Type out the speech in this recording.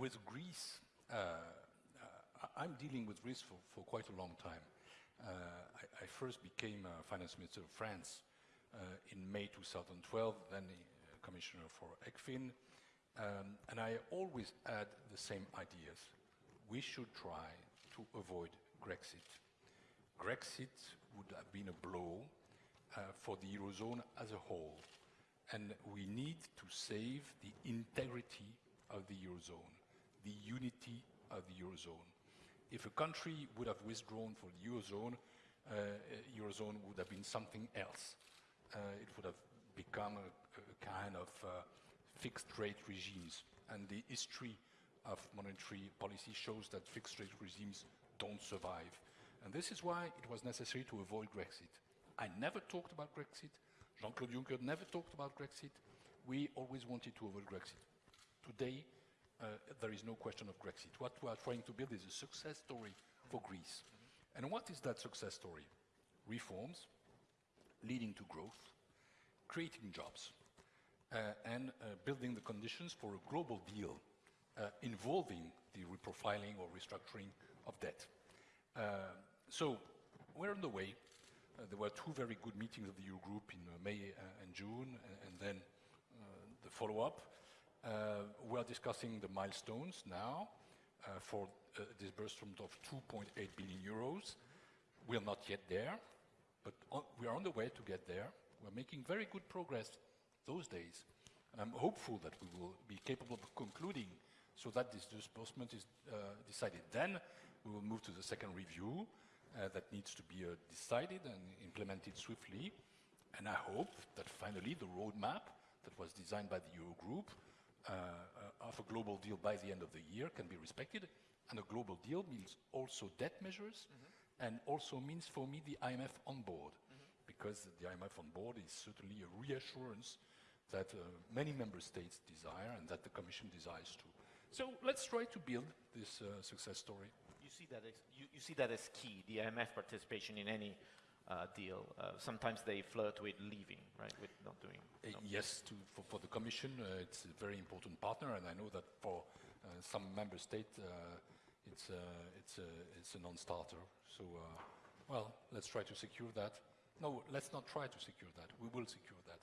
with Greece, uh, uh, I'm dealing with Greece for, for quite a long time. Uh, I, I, first became finance minister of France in May 2012, then the commissioner for ECFIN, um, and I always had the same ideas. We should try to avoid Grexit. Grexit would have been a blow uh, for the Eurozone as a whole. And we need to save the integrity of the Eurozone, the unity of the Eurozone. If a country would have withdrawn from the Eurozone, uh, Eurozone would have been something else. Uh, it would have become a, a kind of uh, fixed rate regimes. And the history of monetary policy shows that fixed rate regimes don't survive. And this is why it was necessary to avoid Grexit. I never talked about Grexit. Jean-Claude Juncker never talked about Grexit. We always wanted to avoid Grexit. Today, uh, there is no question of Grexit. What we are trying to build is a success story for Greece. And what is that success story? Reforms, leading to growth, creating jobs, uh, and uh, building the conditions for a global deal uh, involving the reprofiling or restructuring of debt. Uh, so we're on the way. Uh, there were two very good meetings of the Eurogroup in May and June, and, and then the follow-up. We are discussing the milestones now for a disbursement of 2.8 billion euros. We are not yet there, but we are on the way to get there. We're making very good progress those days. And I'm hopeful that we will be capable of concluding so that this disbursement is uh, decided. Then we will move to the second review uh, that needs to be uh, decided and implemented swiftly. And I hope that finally the roadmap that was designed by the Eurogroup uh, uh, of a global deal by the end of the year can be respected. And a global deal means also debt measures mm -hmm. and also means for me the IMF on board. Mm -hmm. Because the IMF on board is certainly a reassurance that uh, many member states desire and that the Commission desires too. So let's try to build this uh, success story. You see that as, you, you, see that as key, the IMF participation in any uh, deal. Uh, sometimes they flirt with leaving, right, with not doing. Uh, yes, to, for, for, the Commission, uh, it's a very important partner, and I know that for some member states, it's, it's, a, it's a non-starter. So, well, let's try to secure that. No, let's not try to secure that. We will secure that.